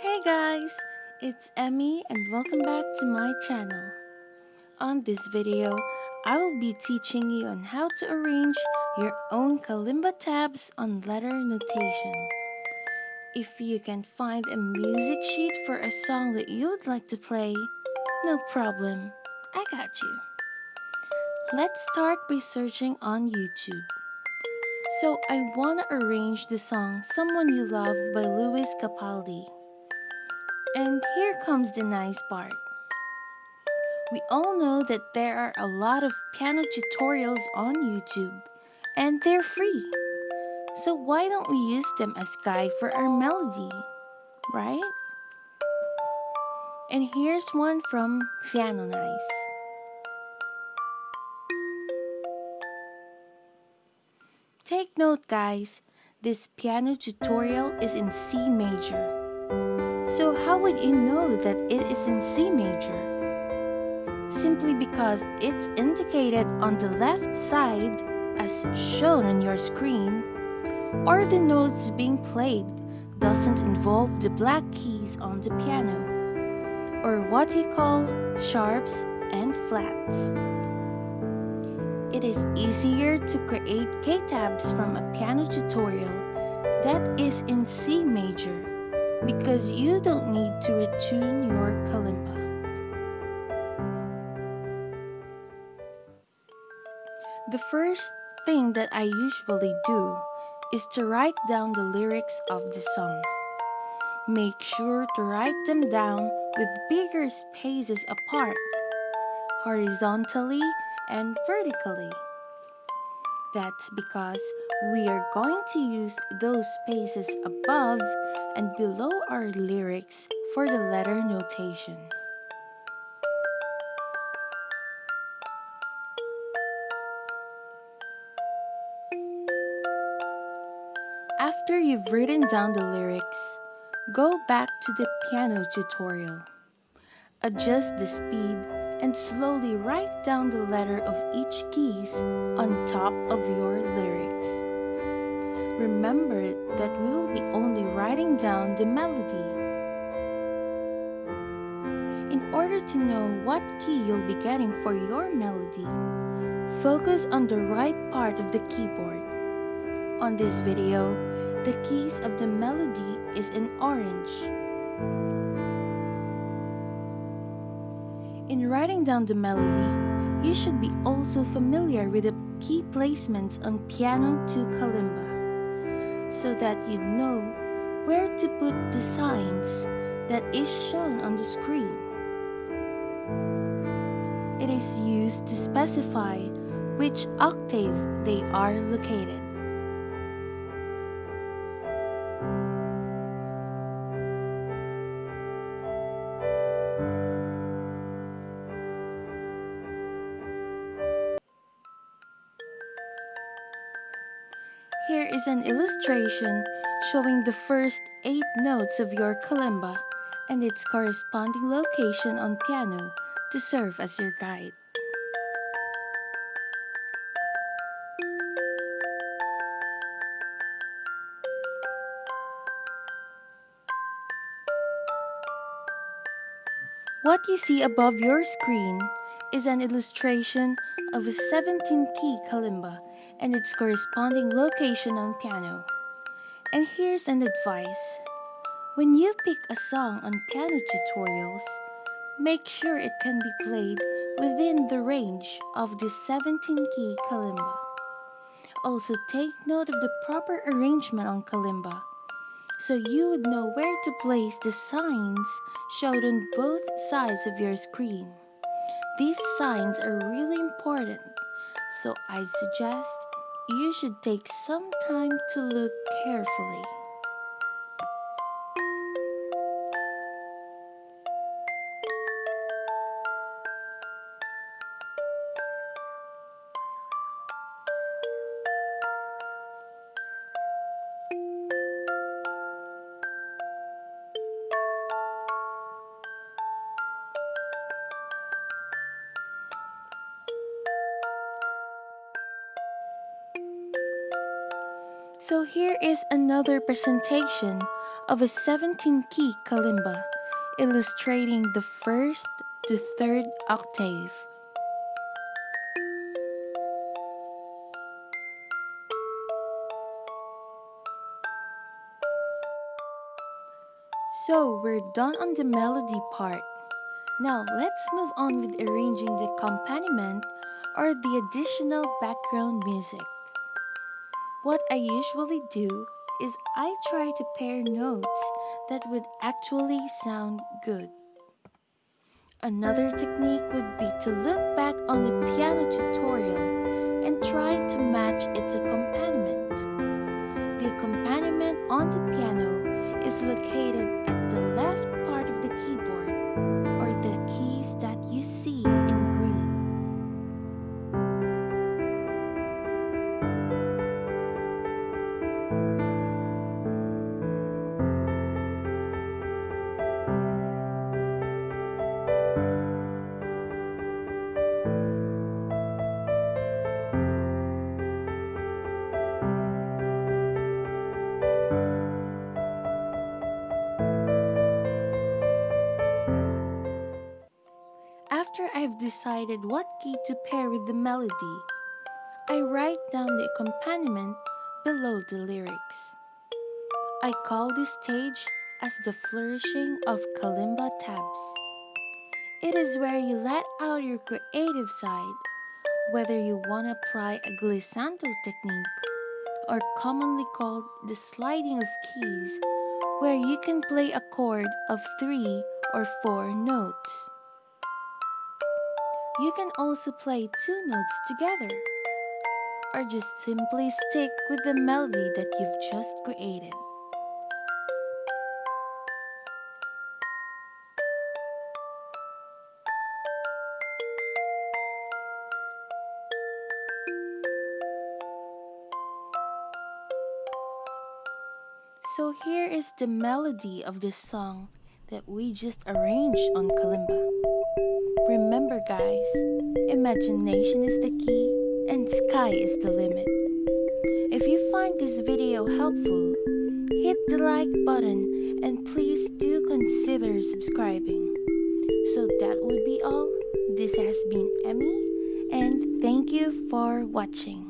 Hey guys, it's Emmy and welcome back to my channel. On this video, I will be teaching you on how to arrange your own kalimba tabs on letter notation. If you can find a music sheet for a song that you would like to play, no problem, I got you. Let's start by searching on YouTube. So I want to arrange the song Someone You Love by Lewis Capaldi. And here comes the nice part. We all know that there are a lot of piano tutorials on YouTube and they're free. So why don't we use them as guide for our melody, right? And here's one from Piano Nice. Take note guys, this piano tutorial is in C major. How would you know that it is in C major? Simply because it's indicated on the left side as shown on your screen or the notes being played doesn't involve the black keys on the piano or what you call sharps and flats. It is easier to create K-tabs from a piano tutorial that is in C major because you don't need to retune your kalimba. The first thing that I usually do is to write down the lyrics of the song. Make sure to write them down with bigger spaces apart, horizontally and vertically. That's because we are going to use those spaces above and below our lyrics for the letter notation. After you've written down the lyrics, go back to the piano tutorial. Adjust the speed and slowly write down the letter of each keys on top of your lyrics. Remember that we will be only writing down the melody. In order to know what key you'll be getting for your melody, focus on the right part of the keyboard. On this video, the keys of the melody is in orange. In writing down the melody, you should be also familiar with the key placements on piano to kalimba, so that you know where to put the signs that is shown on the screen. It is used to specify which octave they are located. Is an illustration showing the first 8 notes of your kalimba and its corresponding location on piano to serve as your guide. What you see above your screen is an illustration of a 17-key kalimba and its corresponding location on piano. And here's an advice. When you pick a song on piano tutorials, make sure it can be played within the range of the 17-key kalimba. Also take note of the proper arrangement on kalimba, so you would know where to place the signs showed on both sides of your screen. These signs are really important, so I suggest you should take some time to look carefully. So here is another presentation of a 17 key kalimba illustrating the first to third octave. So we're done on the melody part. Now let's move on with arranging the accompaniment or the additional background music. What I usually do is I try to pair notes that would actually sound good. Another technique would be to look back on the piano tutorial and try to match its accompaniment. The accompaniment on the piano is located at the left part of the keyboard After I've decided what key to pair with the melody, I write down the accompaniment below the lyrics. I call this stage as the flourishing of kalimba tabs. It is where you let out your creative side, whether you want to apply a glissando technique or commonly called the sliding of keys, where you can play a chord of three or four notes. You can also play two notes together, or just simply stick with the melody that you've just created. So here is the melody of the song that we just arranged on kalimba. Remember guys, imagination is the key and sky is the limit. If you find this video helpful, hit the like button and please do consider subscribing. So that would be all. This has been Emmy and thank you for watching.